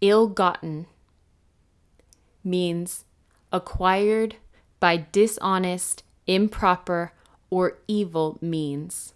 ill gotten means acquired by dishonest, improper, or evil means.